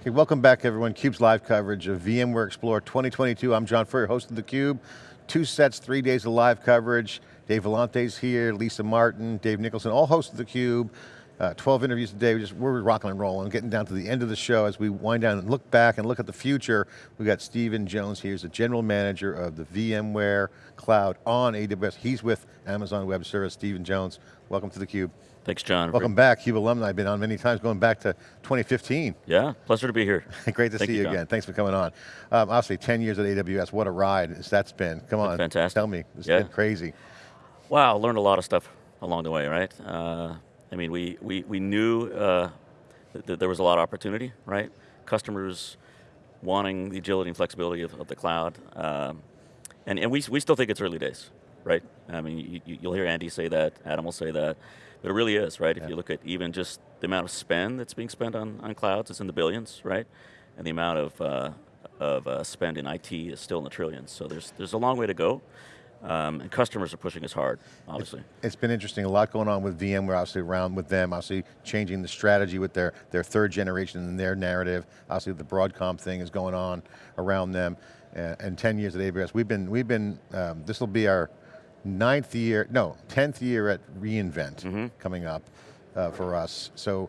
Okay, welcome back everyone. CUBE's live coverage of VMware Explore 2022. I'm John Furrier, host of theCUBE. Two sets, three days of live coverage. Dave Vellante's here, Lisa Martin, Dave Nicholson, all hosts of theCUBE. Uh, 12 interviews today, we just, we're rocking and rolling, getting down to the end of the show as we wind down and look back and look at the future. We've got Stephen Jones here, he's the general manager of the VMware Cloud on AWS. He's with Amazon Web Service. Stephen Jones, welcome to theCUBE. Thanks, John. Welcome back, CUBE alumni. I've been on many times, going back to 2015. Yeah, pleasure to be here. Great to Thank see you, you again. Thanks for coming on. Um, obviously, 10 years at AWS, what a ride that's been. Come on, fantastic. tell me, it's yeah. been crazy. Wow, learned a lot of stuff along the way, right? Uh, I mean, we, we, we knew uh, that there was a lot of opportunity, right? Customers wanting the agility and flexibility of, of the cloud. Um, and and we, we still think it's early days, right? I mean, you, will hear Andy say that, Adam will say that, but it really is, right? Yeah. If you look at even just the amount of spend that's being spent on, on clouds, it's in the billions, right? And the amount of, uh, of uh, spend in IT is still in the trillions. So there's, there's a long way to go. Um, and customers are pushing us hard, obviously. It's, been interesting, a lot going on with VMware, obviously around with them, obviously changing the strategy with their, their third generation and their narrative. Obviously the Broadcom thing is going on around them. Uh, and 10 years at AWS, we've been, we've been um, this will be our ninth year, no, 10th year at reInvent mm -hmm. coming up uh, for us. So,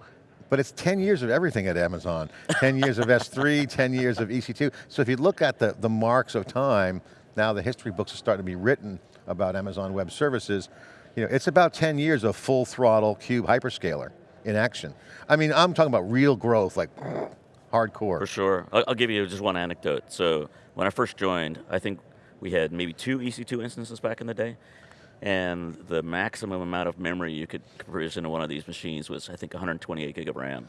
but it's 10 years of everything at Amazon. 10 years of S3, 10 years of EC2. So if you look at the, the marks of time, now the history books are starting to be written about Amazon Web Services. You know, it's about 10 years of full throttle cube hyperscaler in action. I mean, I'm talking about real growth, like hardcore. For sure. I'll, give you just one anecdote. So when I first joined, I think we had maybe two EC2 instances back in the day, and the maximum amount of memory you could provision in one of these machines was, I think, 128 gig of RAM.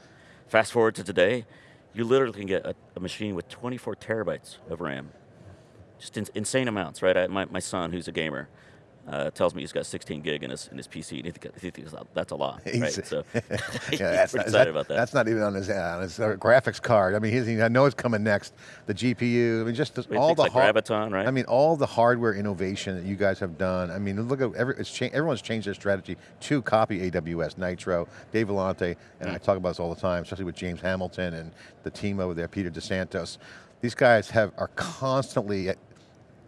Fast forward to today, you literally can get a, a machine with 24 terabytes of RAM. Just in, insane amounts, right? I, my, my son, who's a gamer, uh, tells me he's got 16 gig in his in his PC, and he, think, he thinks that's a lot, right? So yeah, that's not, excited that, about that. That's not even on his, uh, on his uh, graphics card. I mean, he's, I know it's coming next. The GPU, I mean, just all the like Graviton, right? I mean, all the hardware innovation that you guys have done. I mean, look at every, cha everyone's changed their strategy to copy AWS Nitro. Dave Vellante and mm. I talk about this all the time, especially with James Hamilton and the team over there, Peter DeSantis. These guys have are constantly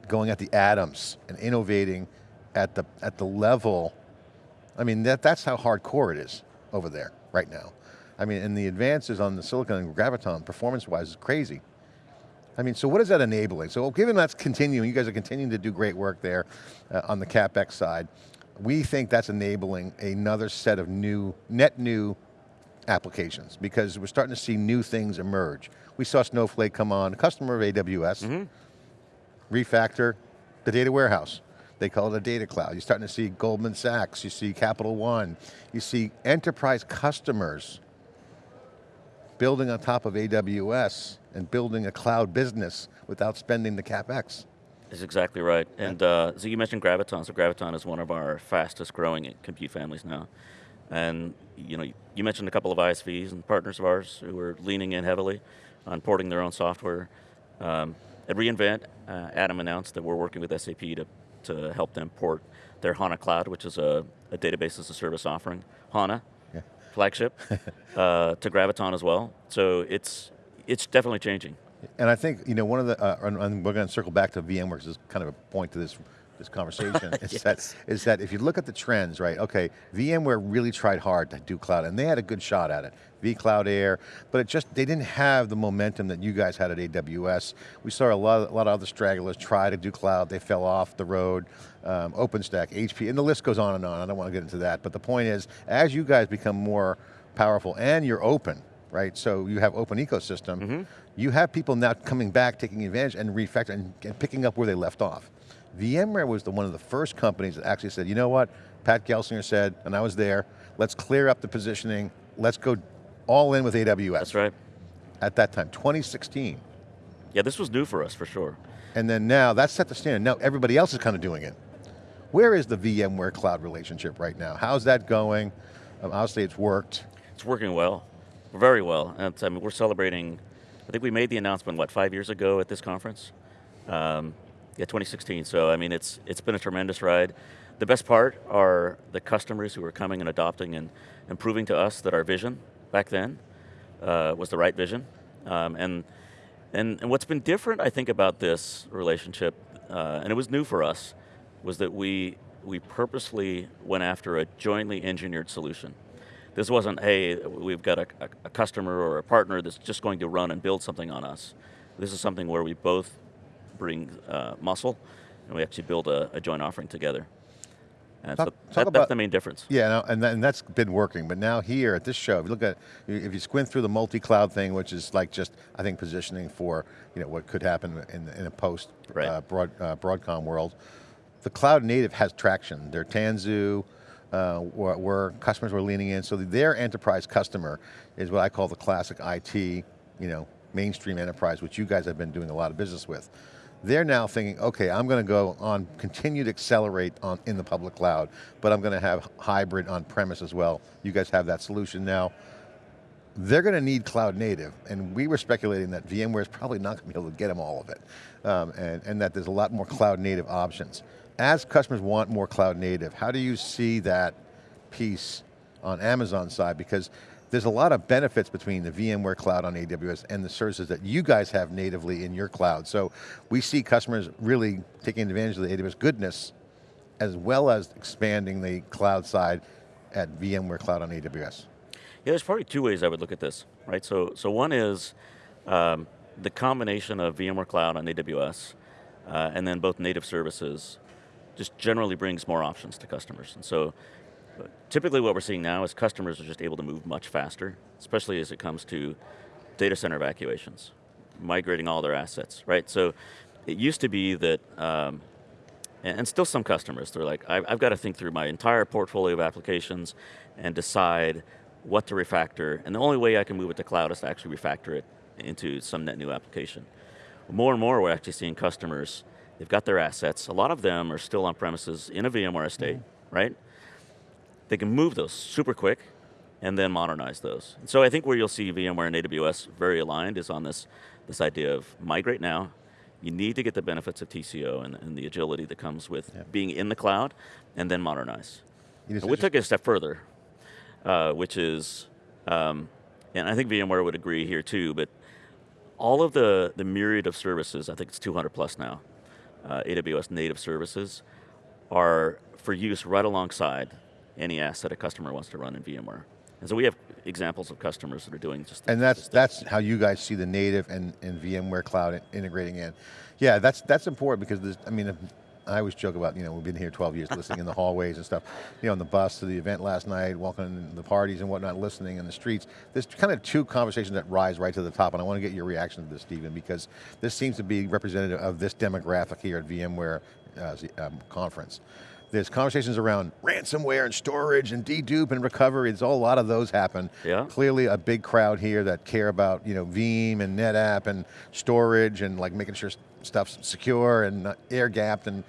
going at the atoms and innovating at the, at the level, I mean, that, that's how hardcore it is over there right now. I mean, and the advances on the silicon and graviton performance-wise is crazy. I mean, so what is that enabling? So given that's continuing, you guys are continuing to do great work there uh, on the CapEx side, we think that's enabling another set of new, net new applications because we're starting to see new things emerge. We saw Snowflake come on, a customer of AWS, mm -hmm. Refactor the data warehouse. They call it a data cloud. You're starting to see Goldman Sachs, you see Capital One, you see enterprise customers building on top of AWS and building a cloud business without spending the CapEx. That's exactly right. And uh, so you mentioned Graviton. So Graviton is one of our fastest growing compute families now. And you know, you mentioned a couple of ISVs and partners of ours who are leaning in heavily on porting their own software. Um, at reInvent, uh, Adam announced that we're working with SAP to to help them port their HANA Cloud, which is a, a database as a service offering, HANA, yeah. flagship, uh, to Graviton as well. So it's, it's definitely changing. And I think, you know, one of the, uh, and we're going to circle back to VMware, because is kind of a point to this this conversation, is, yes. that, is that if you look at the trends, right, okay, VMware really tried hard to do cloud, and they had a good shot at it. vCloud Air, but it just, they didn't have the momentum that you guys had at AWS. We saw a lot, a lot of other stragglers try to do cloud, they fell off the road. Um, OpenStack, HP, and the list goes on and on, I don't want to get into that, but the point is, as you guys become more powerful and you're open, right? So you have open ecosystem, mm -hmm. you have people now coming back, taking advantage and refactoring and picking up where they left off. VMware was the, one of the first companies that actually said, you know what, Pat Gelsinger said, and I was there, let's clear up the positioning, let's go all in with AWS. That's right. At that time, 2016. Yeah, this was new for us, for sure. And then now, that's set the standard. Now everybody else is kind of doing it. Where is the VMware cloud relationship right now? How's that going? Um, obviously it's worked. It's working well, very well. And I mean, we're celebrating, I think we made the announcement, what, five years ago at this conference? Um, yeah, 2016. So I mean, it's it's been a tremendous ride. The best part are the customers who are coming and adopting and, and proving to us that our vision back then uh, was the right vision. Um, and, and, and what's been different, I think, about this relationship, uh, and it was new for us, was that we, we purposely went after a jointly engineered solution. This wasn't, hey, we've got a, a, a customer or a partner that's just going to run and build something on us. This is something where we both bring uh, muscle, and we actually build a, a joint offering together. And Talk- so talk that, about- that's the main difference. Yeah, no, and, that, and that's been working. But now here at this show, if you look at, if you squint through the multi-cloud thing, which is like just, I think, positioning for you know what could happen in, in a post Right. uh, broad, uh, Broadcom world, the cloud native has traction. Their Tanzu, uh, where, where customers were leaning in. So their enterprise customer is what I call the classic IT, you know, mainstream enterprise, which you guys have been doing a lot of business with. They're now thinking, okay, I'm going to go on, continue to accelerate on in the public cloud, but I'm going to have hybrid on premise as well. You guys have that solution now. They're going to need cloud native, and we were speculating that VMware is probably not going to be able to get them all of it, um, and, and that there's a lot more cloud native options. As customers want more cloud native, how do you see that piece on Amazon side? Because there's a lot of benefits between the VMware cloud on AWS and the services that you guys have natively in your cloud. So we see customers really taking advantage of the AWS goodness as well as expanding the cloud side at VMware Cloud on AWS. Yeah, there's probably two ways I would look at this, right? So, so one is um, the combination of VMware Cloud on AWS, uh, and then both native services, just generally brings more options to customers. And so, typically what we're seeing now is customers are just able to move much faster, especially as it comes to data center evacuations, migrating all their assets, right? So, it used to be that um, and, still some customers, they're like, I've, I've got to think through my entire portfolio of applications and decide what to refactor, and the only way I can move it to cloud is to actually refactor it into some net new application. More and more, we're actually seeing customers, they've got their assets, a lot of them are still on premises in a VMware estate, right? They can move those super quick and then modernize those. And so I think where you'll see VMware and AWS very aligned is on this, this idea of migrate now, you need to get the benefits of TCO and, and the agility that comes with Yeah. being in the cloud, and then modernize. You just- And we took it a step further, uh, which is, um, and I think VMware would agree here too, but all of the, the myriad of services, I think it's 200 plus now, uh, AWS native services, are for use right alongside any asset a customer wants to run in VMware. And so we have examples of customers that are doing just And that's that's how you guys see the native and, and VMware cloud integrating in. Yeah, that's that's important because I mean, I always joke about, you know, we've been here 12 years listening in the hallways and stuff, you know, on the bus to the event last night, walking in the parties and whatnot, listening in the streets. There's kind of two conversations that rise right to the top and I want to get your reaction to this, Stephen, because this seems to be representative of this demographic here at VMware uh, um, conference. There's conversations around ransomware and storage and dedupe and recovery. There's all, a lot of those happen. Yeah. Clearly a big crowd here that care about you know Veeam and NetApp and storage and like making sure stuff's secure and air gapped and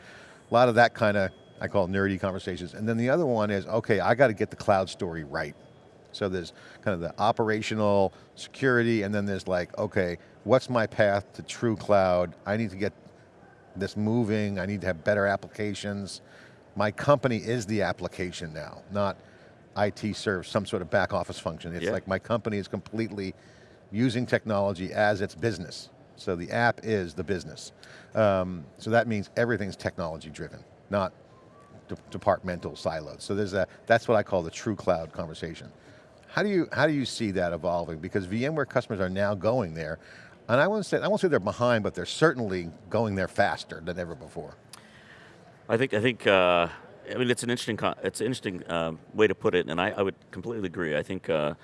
a lot of that kind of, I call it nerdy conversations. And then the other one is, okay, I got to get the cloud story right. So there's kind of the operational security and then there's like, okay, what's my path to true cloud? I need to get this moving, I need to have better applications. My company is the application now, not IT serves some sort of back office function. It's Yeah. like my company is completely using technology as its business. So the app is the business. Um, so that means everything's technology driven, not de departmental siloed. So there's a, that's what I call the true cloud conversation. How do you, how do you see that evolving? Because VMware customers are now going there, and I won't say, I won't say they're behind, but they're certainly going there faster than ever before. I think I think uh, I mean it's an interesting it's an interesting um, way to put it, and I, I would completely agree. I think uh,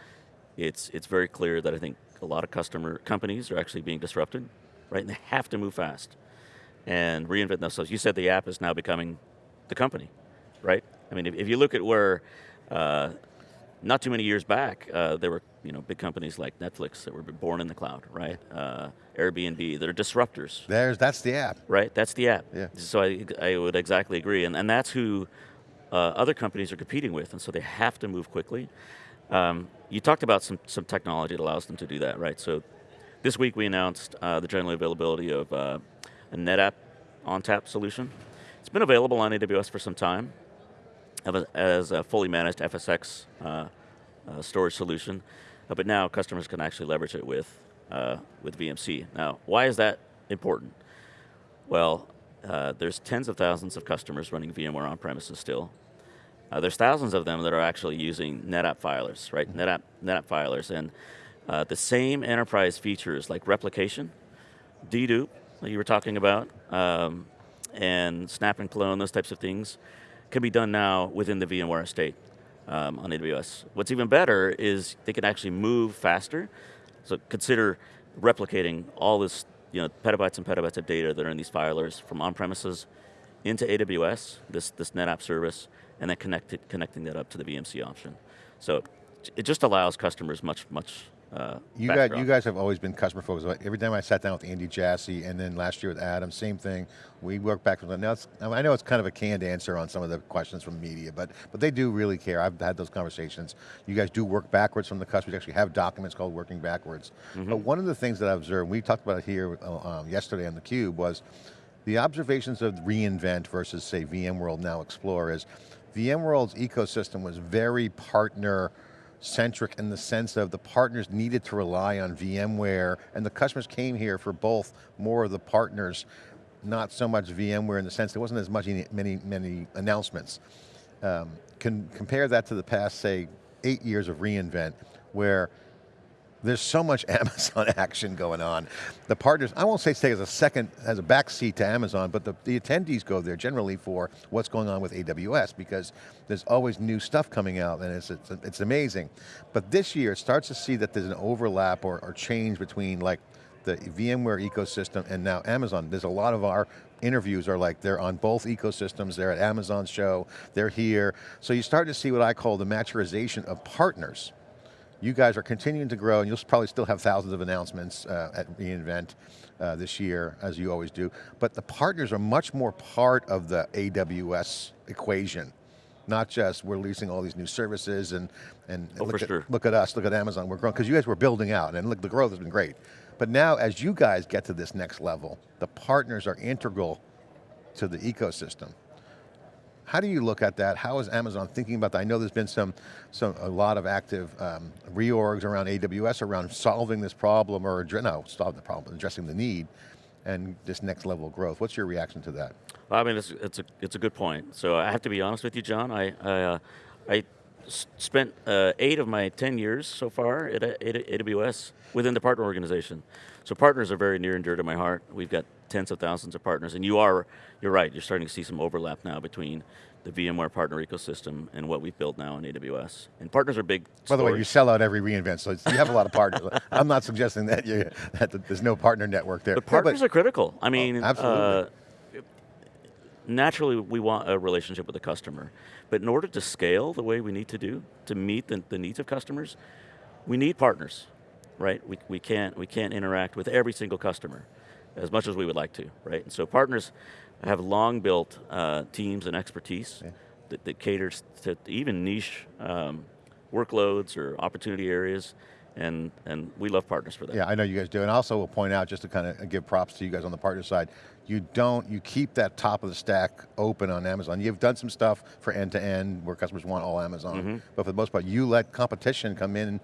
it's it's very clear that I think a lot of customer companies are actually being disrupted, right? And they have to move fast and reinvent themselves. You said the app is now becoming the company, right? I mean, if, if you look at where uh, not too many years back, uh, there were you know big companies like Netflix that were born in the cloud, right? Uh, Airbnb they're disruptors, There's, that's the app. right? That's the app. Yeah. So I, I would exactly agree, and, and that's who uh, other companies are competing with, and so they have to move quickly. Um, you talked about some, some technology that allows them to do that, right? So this week we announced uh, the general availability of uh, a NetApp ONTAP solution. It's been available on AWS for some time as a fully managed FSX uh, uh, storage solution, Uh, but now customers can actually leverage it with uh, with VMC. Now, why is that important? Well, uh, there's tens of thousands of customers running VMware on premises still. Uh, there's thousands of them that are actually using NetApp filers, right? NetApp, NetApp filers, and uh, the same enterprise features like replication, dedupe, that you were talking about, um, and snap and clone, those types of things, can be done now within the VMware estate um, on AWS. What's even better is they can actually move faster. So consider replicating all this, you know, petabytes and petabytes of data that are in these filers from on-premises into AWS, this, this NetApp service, and then connect it, connecting that up to the VMC option. So it just allows customers much, much uh, you guys, you guys have always been customer focused. Every time I sat down with Andy Jassy and then last year with Adam, same thing. We work back them. Now I know it's kind of a canned answer on some of the questions from media, but but they do really care. I've had those conversations. You guys do work backwards from the customers. You actually have documents called working backwards. Mm -hmm. But one of the things that I observed, we talked about it here uh, um, yesterday on theCUBE, was the observations of reInvent versus say VMworld now Explore is VMworld's ecosystem was very partner centric in the sense of the partners needed to rely on VMware and the customers came here for both more of the partners, not so much VMware in the sense there wasn't as much many, many announcements. Um, can compare that to the past, say, eight years of reInvent, where there's so much Amazon action going on. The partners, I won't say take as a second, as a back seat to Amazon, but the, the attendees go there generally for what's going on with AWS because there's always new stuff coming out and it's, it's, it's amazing. But this year it starts to see that there's an overlap or, or change between like the VMware ecosystem and now Amazon. There's a lot of our interviews are like they're on both ecosystems, they're at Amazon's show, they're here. So you start to see what I call the maturization of partners you guys are continuing to grow and you'll probably still have thousands of announcements uh, at reInvent uh, this year, as you always do. But the partners are much more part of the AWS equation. Not just we're releasing all these new services and, and, oh, look, at, sure. look at us, look at Amazon, we're growing, because you guys were building out and look, the growth has been great. But now as you guys get to this next level, the partners are integral to the ecosystem. How do you look at that? How is Amazon thinking about that? I know there's been some, some a lot of active um, reorgs around AWS around solving this problem or, no, solve the problem, addressing the need and this next level of growth. What's your reaction to that? Well, I mean, it's, it's, a, it's a good point. So I have to be honest with you, John. I, I, uh, I spent uh, eight of my 10 years so far at, at AWS within the partner organization. So partners are very near and dear to my heart. We've got tens of thousands of partners, and you are, you're right, you're starting to see some overlap now between the VMware partner ecosystem and what we've built now in AWS. And partners are big By the way, you sell out every reInvent, so you have a lot of partners. I'm not suggesting that, you, that there's no partner network there. The partners yeah, are critical. I mean, oh, absolutely. Uh, naturally we want a relationship with the customer, but in order to scale the way we need to do, to meet the, the needs of customers, we need partners, right? We, we, can't, we can't interact with every single customer as much as we would like to, right? And so partners have long built uh, teams and expertise yeah. that, that, caters to even niche um, workloads or opportunity areas, and, and we love partners for that. Yeah, I know you guys do, and also we'll point out, just to kind of give props to you guys on the partner side, you don't, you keep that top of the stack open on Amazon. You've done some stuff for end-to-end -end where customers want all Amazon, mm -hmm. but for the most part, you let competition come in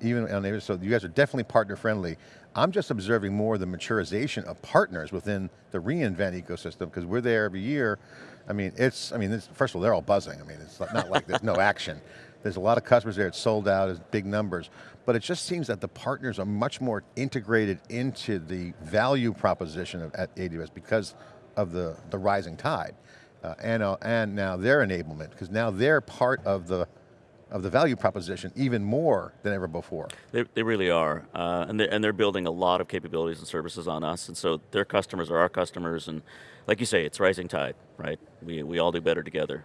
even on the, so you guys are definitely partner friendly. I'm just observing more the maturization of partners within the reInvent ecosystem because we're there every year. I mean, it's, I mean, it's, first of all, they're all buzzing. I mean, it's not like there's no action. There's a lot of customers there, it's sold out, it's big numbers. But it just seems that the partners are much more integrated into the value proposition of, at AWS because of the, the rising tide. Uh, and, uh, and now their enablement, because now they're part of the of the value proposition even more than ever before. They, they really are, uh, and, they're, and they're building a lot of capabilities and services on us, and so their customers are our customers, and like you say, it's rising tide, right? We, we all do better together.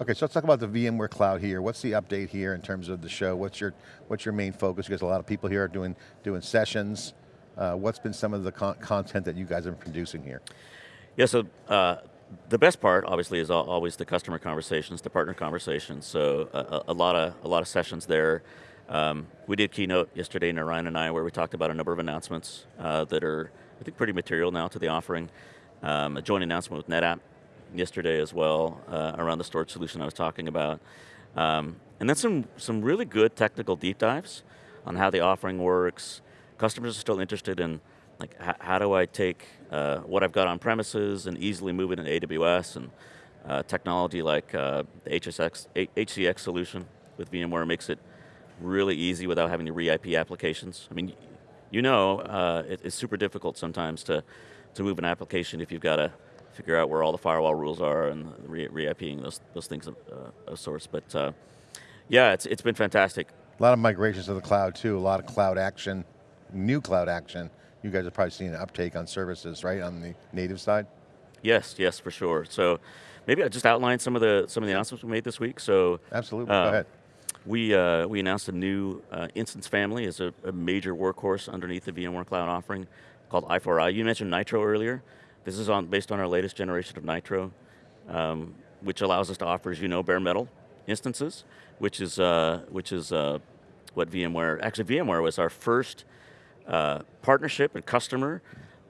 Okay, so let's talk about the VMware Cloud here. What's the update here in terms of the show? What's your, what's your main focus? Because a lot of people here are doing, doing sessions. Uh, what's been some of the con content that you guys are producing here? Yeah, so uh, the best part, obviously, is always the customer conversations, the partner conversations. So a, a lot of a lot of sessions there. Um, we did keynote yesterday, Narayan and I, where we talked about a number of announcements uh, that are, I think, pretty material now to the offering. Um, a joint announcement with NetApp yesterday as well uh, around the storage solution I was talking about. Um, and then some, some really good technical deep dives on how the offering works, customers are still interested in like how do I take uh, what I've got on premises and easily move it into AWS and uh, technology like uh, the HSX, HCX solution with VMware makes it really easy without having to re-IP applications. I mean, you know, uh, it, it's super difficult sometimes to, to move an application if you've got to figure out where all the firewall rules are and re- re-IPing those, those things of, uh, of sorts. But uh, yeah, it's, it's been fantastic. A lot of migrations to the cloud too, a lot of cloud action, new cloud action. You guys have probably seen an uptake on services, right, on the native side? Yes, yes, for sure. So maybe I'll just outline some of the some of the announcements we made this week. So Absolutely, Uh, go ahead. we uh, we announced a new uh, instance family as a, a major workhorse underneath the VMware Cloud offering called i4i. You mentioned Nitro earlier. This is on based on our latest generation of Nitro, um, which allows us to offer, as you know, bare metal instances, which is uh, which is uh, what VMware. Actually, VMware was our first uh, partnership and customer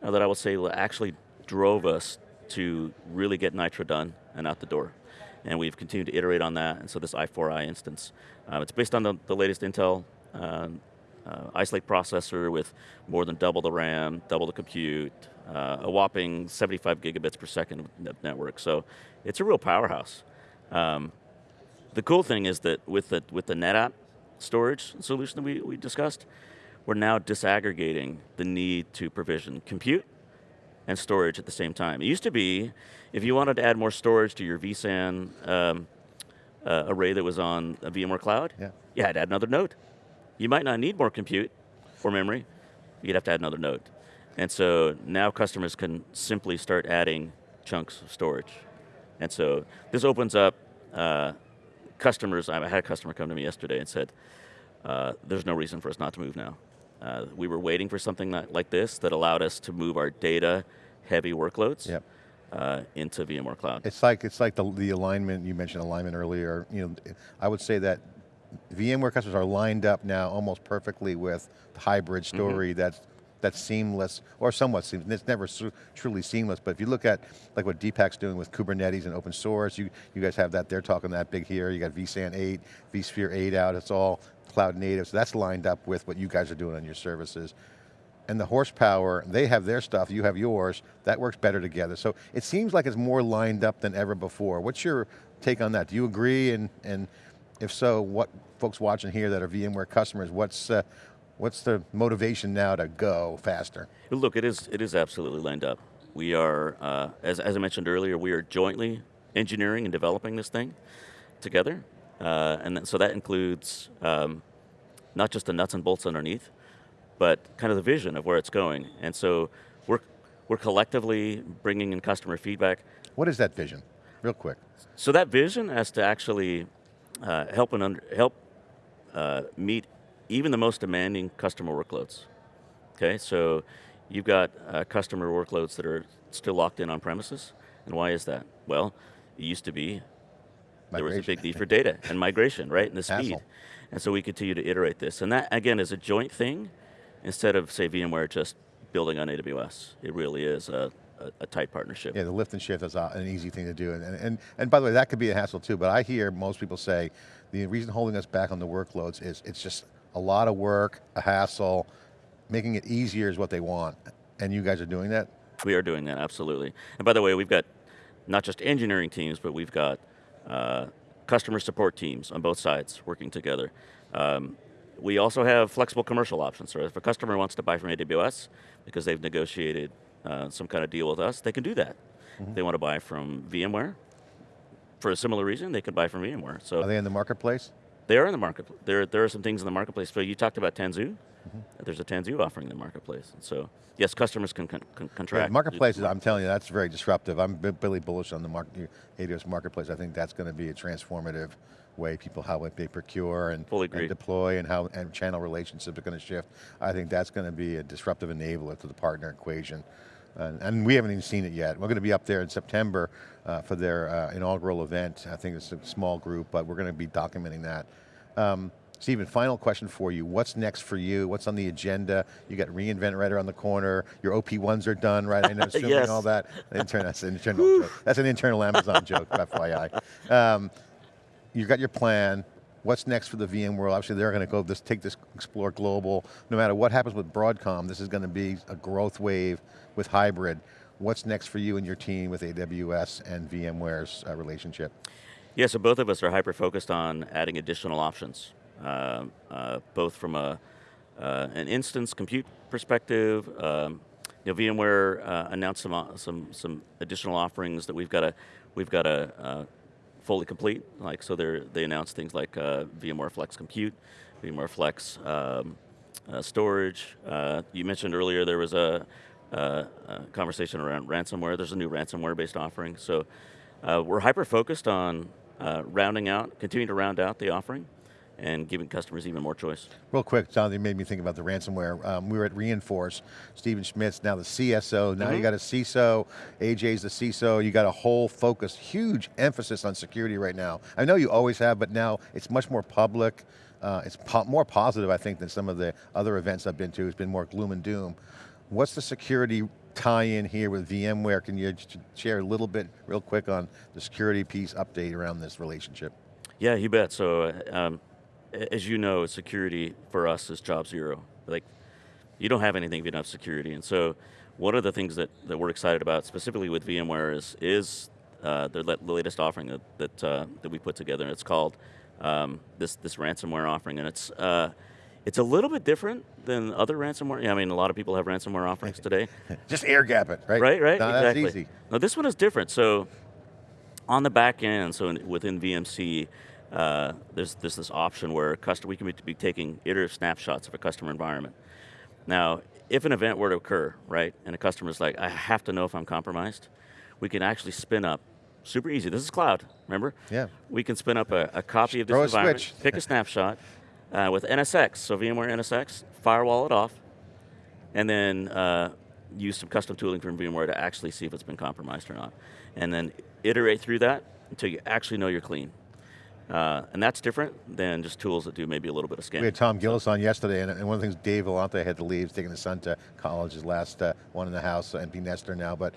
uh, that I would say actually drove us to really get Nitro done and out the door. And we've continued to iterate on that. And so this i4i instance, uh, it's based on the, the latest Intel um, uh, Ice Lake processor with more than double the RAM, double the compute, uh, a whopping 75 gigabits per second network. So it's a real powerhouse. Um, the cool thing is that with the with the NetApp storage solution that we, we discussed, we're now disaggregating the need to provision compute and storage at the same time. It used to be, if you wanted to add more storage to your vSAN um, uh, array that was on a VMware Cloud, Yeah. you had to add another node. You might not need more compute or memory, you'd have to add another node. And so now customers can simply start adding chunks of storage. And so this opens up uh, customers, I had a customer come to me yesterday and said, uh, there's no reason for us not to move now. Uh, we were waiting for something that, like this that allowed us to move our data heavy workloads Yep. uh, into VMware Cloud. It's like it's like the the alignment you mentioned alignment earlier. You know, I would say that VMware customers are lined up now almost perfectly with the hybrid Mm-hmm. story that's that's seamless or somewhat seamless. It's never truly seamless, but if you look at like what Deepak's doing with Kubernetes and open source, you you guys have that. They're talking that big here. You got vSAN 8, vSphere 8 out. It's all cloud native. So that's lined up with what you guys are doing on your services and the horsepower, they have their stuff, you have yours, that works better together. So it seems like it's more lined up than ever before. What's your take on that? Do you agree? And, and if so, what folks watching here that are VMware customers, what's, uh, what's the motivation now to go faster? Look, it is it is absolutely lined up. We are, uh, as, as I mentioned earlier, we are jointly engineering and developing this thing together, uh, and so that includes um, not just the nuts and bolts underneath, but kind of the vision of where it's going. And so we're we're collectively bringing in customer feedback. What is that vision? Real quick. So that vision has to actually uh, help and under, help uh, meet even the most demanding customer workloads. Okay, so you've got uh, customer workloads that are still locked in on premises, and why is that? Well, it used to be there was a big need for data and migration, right, and the speed. And so we continue to iterate this, and that again is a joint thing, instead of say VMware just building on AWS. It really is a, a, a tight partnership. Yeah, the lift and shift is uh, an easy thing to do. And, and, and by the way, that could be a hassle too, but I hear most people say the reason holding us back on the workloads is it's just a lot of work, a hassle, making it easier is what they want. And you guys are doing that? We are doing that, absolutely. And by the way, we've got not just engineering teams, but we've got uh, customer support teams on both sides working together. Um, we also have flexible commercial options. So if a customer wants to buy from AWS because they've negotiated uh, some kind of deal with us, they can do that. If they want to buy from VMware, for a similar reason, they could buy from VMware. So Are they in the marketplace? they are in the market. There, there are some things in the marketplace. So you talked about Tanzu. There's a Tanzu offering in the marketplace. So yes, customers can, con- Yeah, contract. marketplace, is- I'm telling you, that's very disruptive. I'm really bullish on the market, AWS marketplace. I think that's going to be a transformative way people, how they procure and, Fully and deploy and how and channel relationships are going to shift. I think that's going to be a disruptive enabler to the partner equation. And, and we haven't even seen it yet. We're going to be up there in September uh, for their uh, inaugural event. I think it's a small group, but we're going to be documenting that. Um, Stephen, final question for you. What's next for you? What's on the agenda? You got reInvent right around the corner. Your OP1s are done, right? I know, assuming Yes. all that. Intern, that's an internal joke. That's an internal Amazon joke, FYI. Um, you got your plan. What's next for the VMworld? Obviously they're going to go this, take this Explore Global. No matter what happens with Broadcom, this is going to be a growth wave with hybrid. What's next for you and your team with AWS and VMware's uh, relationship? Yeah, so both of us are hyper-focused on adding additional options, both from a, uh, an instance compute perspective. Um, you know, VMware uh, announced some, uh, some, some additional offerings that we've got to, we've got to uh, fully complete. Like, so they announced things like VMware Flex Compute, VMware Flex um, storage. you mentioned earlier there was a, a conversation around ransomware. There's a new ransomware-based offering. So we're hyper-focused on uh, rounding out, continuing to round out the offering and giving customers even more choice. Real quick, John, you made me think about the ransomware. Um, we were at Reinforce, Stephen Schmidt's now the CSO, now mm -hmm. you got a CISO, CJ's the CISO, you got a whole focus, huge emphasis on security right now. I know you always have, but now it's much more public, uh, it's po more positive, I think, than some of the other events I've been to. It's been more gloom and doom. What's the security tie in here with VMware. Can you share a little bit real quick on the security piece update around this relationship? Yeah, you bet. So um, as you know, security for us is job zero. Like you don't have anything if you don't have security. And so one of the things that, that we're excited about specifically with VMware is, is uh, the, the, latest offering that, that, uh, that we put together. And it's called um, this, this ransomware offering. And it's, uh, it's a little bit different than other ransomware. Yeah, I mean, a lot of people have ransomware offerings today. Just air gap it, right? Right, right, no, exactly. That's easy. Now this one is different. So on the back end, so in, within VMC, uh, there's, there's this option where customer, we can be, be taking iterative snapshots of a customer environment. Now, if an event were to occur, right, and a customer's like, I have to know if I'm compromised, we can actually spin up, super easy, this is cloud, remember? Yeah. We can spin up a, a copy of this environment, switch. pick a snapshot, uh, with NSX, so VMware NSX, firewall it off, and then uh, use some custom tooling from VMware to actually see if it's been compromised or not. And then iterate through that until you actually know you're clean. Uh, and that's different than just tools that do maybe a little bit of scanning. We had Tom Gillis on yesterday, and, and one of the things Dave Vellante had to leave, taking his son to college, his last uh, one in the house, NP Nester now, but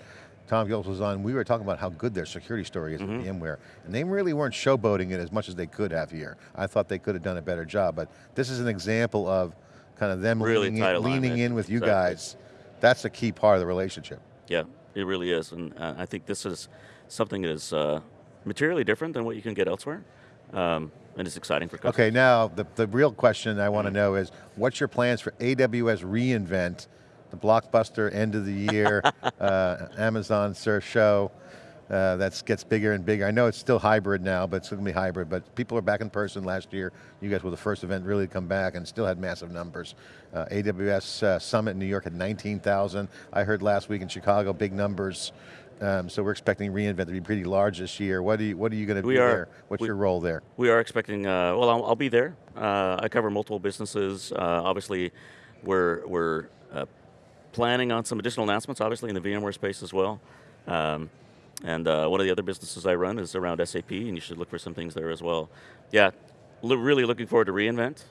Tom Gillis was on, we were talking about how good their security story is mm -hmm. with mm-hmm. VMware, and they really weren't showboating it as much as they could have here. I thought they could have done a better job, but this is an example of kind of them really leaning, in, leaning in with you exactly. guys. That's a key part of the relationship. Yeah, it really is, and uh, I think this is something that is uh, materially different than what you can get elsewhere. Um, and it's exciting for customers. Okay, now the, the real question I want to mm know is, what's your plans for AWS reInvent the blockbuster end of the year uh, Amazon Surf show. Uh, that gets bigger and bigger. I know it's still hybrid now, but it's going to be hybrid, but people are back in person last year. You guys were the first event really to come back and still had massive numbers. Uh, AWS uh, Summit in New York had 19,000. I heard last week in Chicago, big numbers. Um, so we're expecting reInvent to be pretty large this year. What, do you, what are you going to do are, there? What's we, your role there? We are expecting, uh, well, I'll, I'll, be there. Uh, I cover multiple businesses. obviously, we're, we're planning on some additional announcements, obviously in the VMware space as well. Um, and uh, one of the other businesses I run is around SAP, and you should look for some things there as well. Yeah, really looking forward to reInvent.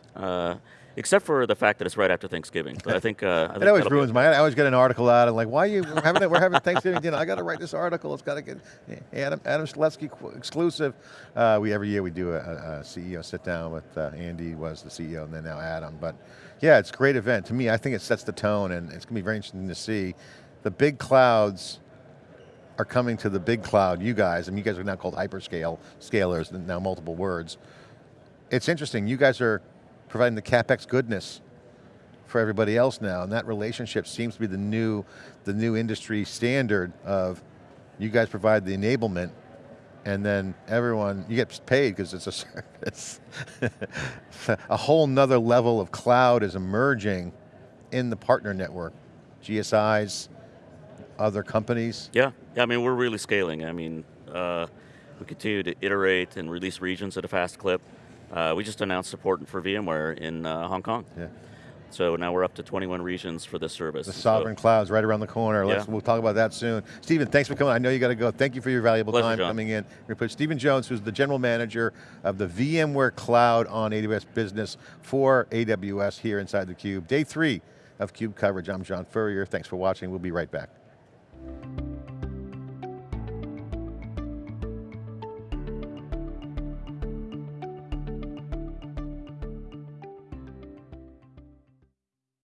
Except for the fact that it's right after Thanksgiving. But I think, uh, I think it always ruins my. I always get an article out and like, why are you we're having we're having Thanksgiving dinner? I got to write this article. It's got to get Adam Adam Selipsky exclusive. Uh, we every year we do a, a CEO sit down with uh, Andy was the CEO and then now Adam. But yeah, it's a great event. To me, I think it sets the tone and it's going to be very interesting to see the big clouds are coming to the big cloud, you guys, I mean you guys are now called hyperscale scalers, now multiple words. It's interesting, you guys are providing the CapEx goodness for everybody else now, and that relationship seems to be the new, the new industry standard of you guys provide the enablement and then everyone, you get paid because it's a service. a whole nother level of cloud is emerging in the partner network. GSIs, other companies. Yeah, yeah I mean, we're really scaling. I mean, uh, we continue to iterate and release regions at a fast clip. Uh, we just announced support for VMware in uh, Hong Kong. Yeah. So now we're up to 21 regions for this service. The sovereign so, cloud's right around the corner. Yeah. We'll talk about that soon. Stephen, thanks for coming. I know you got to go. Thank you for your valuable Pleasure, time John. coming in. We're put Stephen Jones, who's the general manager of the VMware Cloud on AWS business for AWS here inside theCUBE. Day three of CUBE coverage. I'm John Furrier. Thanks for watching. We'll be right back.